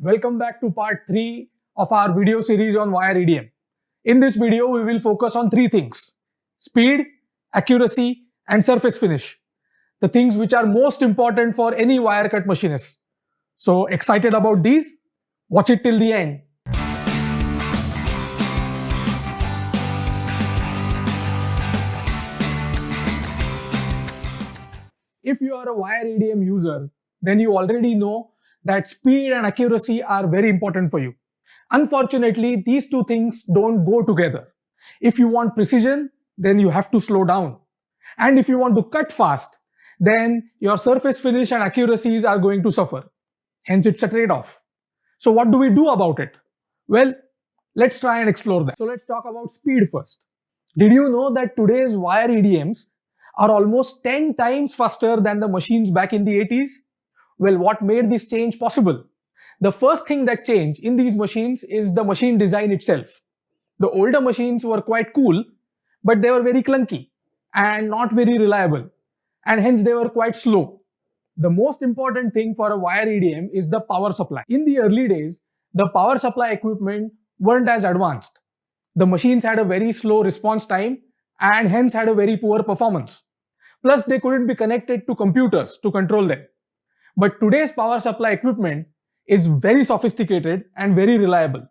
Welcome back to part 3 of our video series on wire EDM. In this video, we will focus on three things. Speed, accuracy and surface finish. The things which are most important for any wire cut machinist. So excited about these? Watch it till the end. If you are a wire EDM user, then you already know that speed and accuracy are very important for you. Unfortunately, these two things don't go together. If you want precision, then you have to slow down. And if you want to cut fast, then your surface finish and accuracies are going to suffer. Hence, it's a trade-off. So what do we do about it? Well, let's try and explore that. So let's talk about speed first. Did you know that today's wire EDMs are almost 10 times faster than the machines back in the 80s? Well, what made this change possible? The first thing that changed in these machines is the machine design itself. The older machines were quite cool, but they were very clunky and not very reliable, and hence they were quite slow. The most important thing for a wire EDM is the power supply. In the early days, the power supply equipment weren't as advanced. The machines had a very slow response time and hence had a very poor performance. Plus, they couldn't be connected to computers to control them. But today's power supply equipment is very sophisticated and very reliable.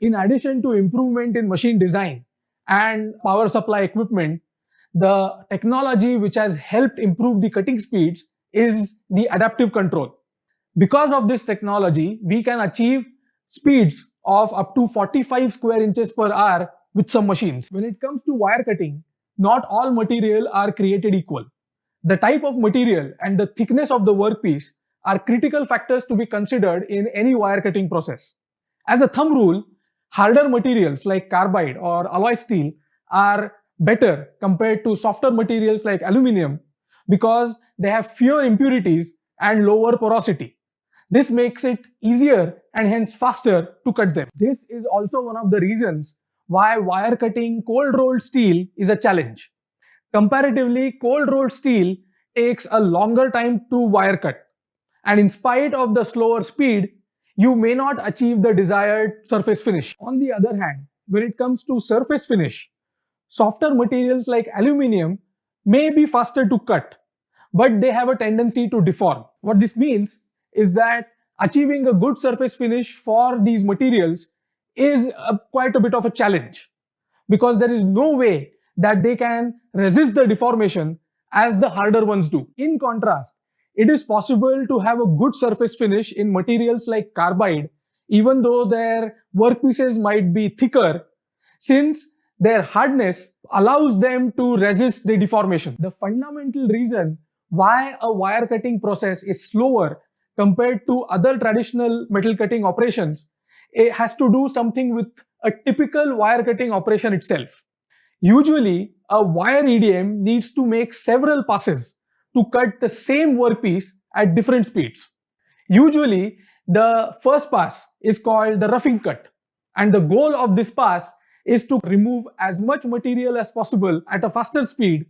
In addition to improvement in machine design and power supply equipment, the technology which has helped improve the cutting speeds is the adaptive control. Because of this technology, we can achieve speeds of up to 45 square inches per hour with some machines. When it comes to wire cutting, not all material are created equal. The type of material and the thickness of the workpiece are critical factors to be considered in any wire cutting process. As a thumb rule, harder materials like carbide or alloy steel are better compared to softer materials like aluminum because they have fewer impurities and lower porosity. This makes it easier and hence faster to cut them. This is also one of the reasons why wire cutting cold rolled steel is a challenge. Comparatively, cold rolled steel takes a longer time to wire cut and in spite of the slower speed, you may not achieve the desired surface finish. On the other hand, when it comes to surface finish, softer materials like aluminium may be faster to cut, but they have a tendency to deform. What this means is that achieving a good surface finish for these materials is a, quite a bit of a challenge because there is no way that they can resist the deformation as the harder ones do. In contrast, it is possible to have a good surface finish in materials like carbide, even though their workpieces might be thicker, since their hardness allows them to resist the deformation. The fundamental reason why a wire cutting process is slower compared to other traditional metal cutting operations it has to do something with a typical wire cutting operation itself. Usually, a wire EDM needs to make several passes to cut the same workpiece at different speeds. Usually, the first pass is called the roughing cut and the goal of this pass is to remove as much material as possible at a faster speed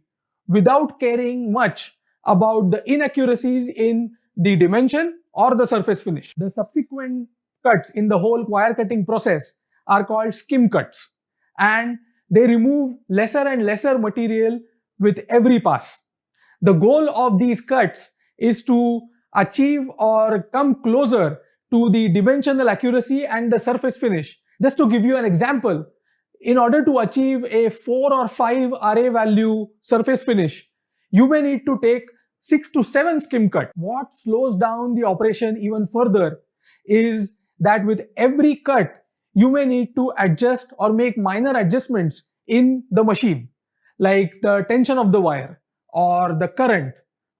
without caring much about the inaccuracies in the dimension or the surface finish. The subsequent cuts in the whole wire cutting process are called skim cuts and they remove lesser and lesser material with every pass. The goal of these cuts is to achieve or come closer to the dimensional accuracy and the surface finish. Just to give you an example, in order to achieve a 4 or 5 RA value surface finish, you may need to take 6 to 7 skim cut. What slows down the operation even further is that with every cut, you may need to adjust or make minor adjustments in the machine, like the tension of the wire, or the current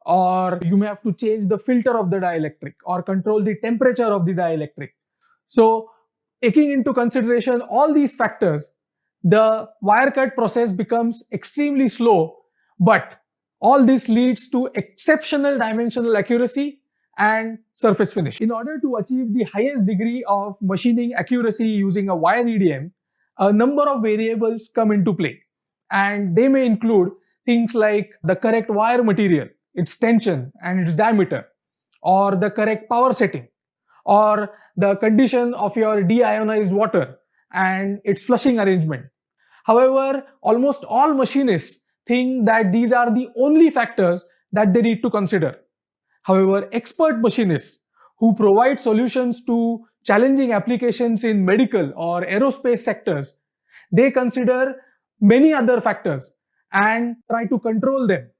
or you may have to change the filter of the dielectric or control the temperature of the dielectric. So taking into consideration all these factors, the wire cut process becomes extremely slow, but all this leads to exceptional dimensional accuracy and surface finish. In order to achieve the highest degree of machining accuracy using a wire EDM, a number of variables come into play and they may include things like the correct wire material, its tension and its diameter, or the correct power setting, or the condition of your deionized water and its flushing arrangement. However, almost all machinists think that these are the only factors that they need to consider. However, expert machinists who provide solutions to challenging applications in medical or aerospace sectors, they consider many other factors and try to control them.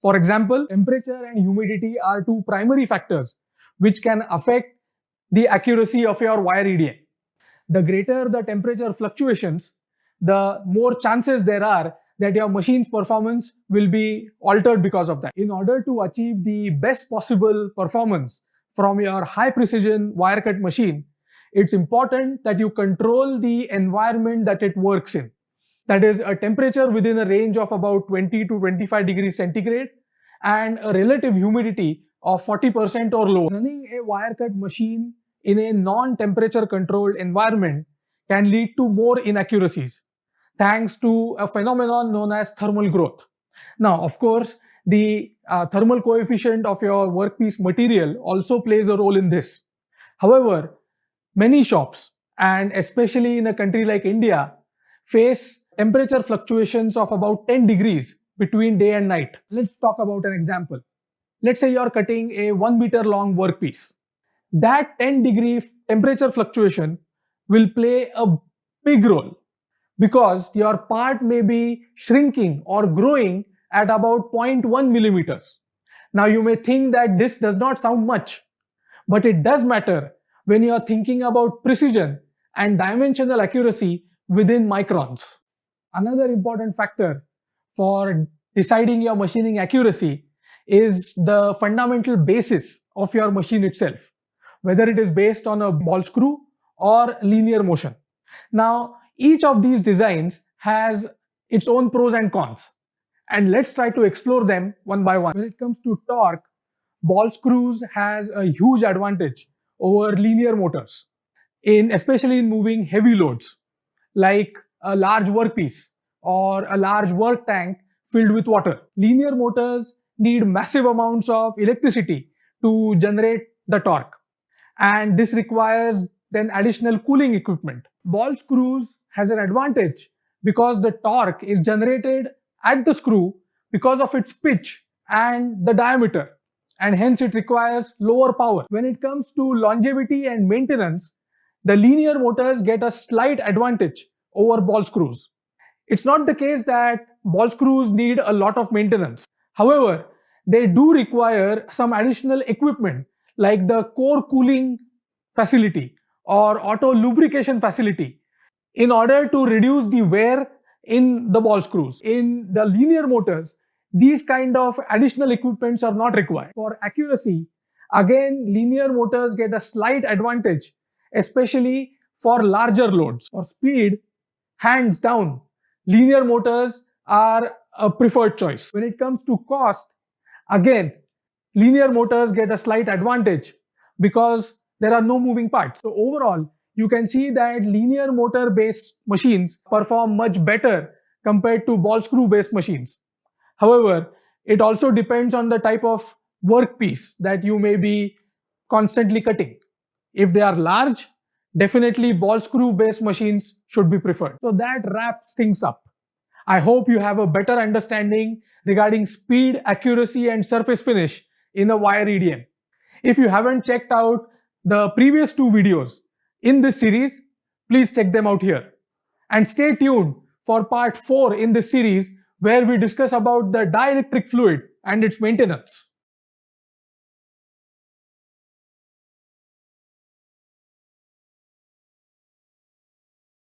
For example, temperature and humidity are two primary factors which can affect the accuracy of your wire EDM. The greater the temperature fluctuations, the more chances there are that your machine's performance will be altered because of that. In order to achieve the best possible performance from your high precision wire cut machine, it's important that you control the environment that it works in. That is a temperature within a range of about 20 to 25 degrees centigrade and a relative humidity of 40% or lower. Running a wire cut machine in a non-temperature controlled environment can lead to more inaccuracies thanks to a phenomenon known as thermal growth. Now, of course, the uh, thermal coefficient of your workpiece material also plays a role in this. However, many shops, and especially in a country like India, face temperature fluctuations of about 10 degrees between day and night. Let's talk about an example. Let's say you're cutting a 1 meter long workpiece that 10 degree temperature fluctuation will play a big role because your part may be shrinking or growing at about 0.1 millimeters. Now you may think that this does not sound much, but it does matter when you are thinking about precision and dimensional accuracy within microns. Another important factor for deciding your machining accuracy is the fundamental basis of your machine itself whether it is based on a ball screw or linear motion. Now, each of these designs has its own pros and cons. And let's try to explore them one by one. When it comes to torque, ball screws has a huge advantage over linear motors, in especially in moving heavy loads, like a large workpiece or a large work tank filled with water. Linear motors need massive amounts of electricity to generate the torque and this requires then additional cooling equipment. Ball screws has an advantage because the torque is generated at the screw because of its pitch and the diameter and hence it requires lower power. When it comes to longevity and maintenance, the linear motors get a slight advantage over ball screws. It's not the case that ball screws need a lot of maintenance. However, they do require some additional equipment like the core cooling facility or auto lubrication facility in order to reduce the wear in the ball screws. In the linear motors, these kind of additional equipments are not required. For accuracy, again, linear motors get a slight advantage, especially for larger loads. For speed, hands down, linear motors are a preferred choice. When it comes to cost, again, linear motors get a slight advantage because there are no moving parts. So overall, you can see that linear motor based machines perform much better compared to ball screw based machines. However, it also depends on the type of workpiece that you may be constantly cutting. If they are large, definitely ball screw based machines should be preferred. So that wraps things up. I hope you have a better understanding regarding speed, accuracy and surface finish in a wire EDM. If you haven't checked out the previous two videos in this series, please check them out here. And stay tuned for part 4 in this series where we discuss about the dielectric fluid and its maintenance.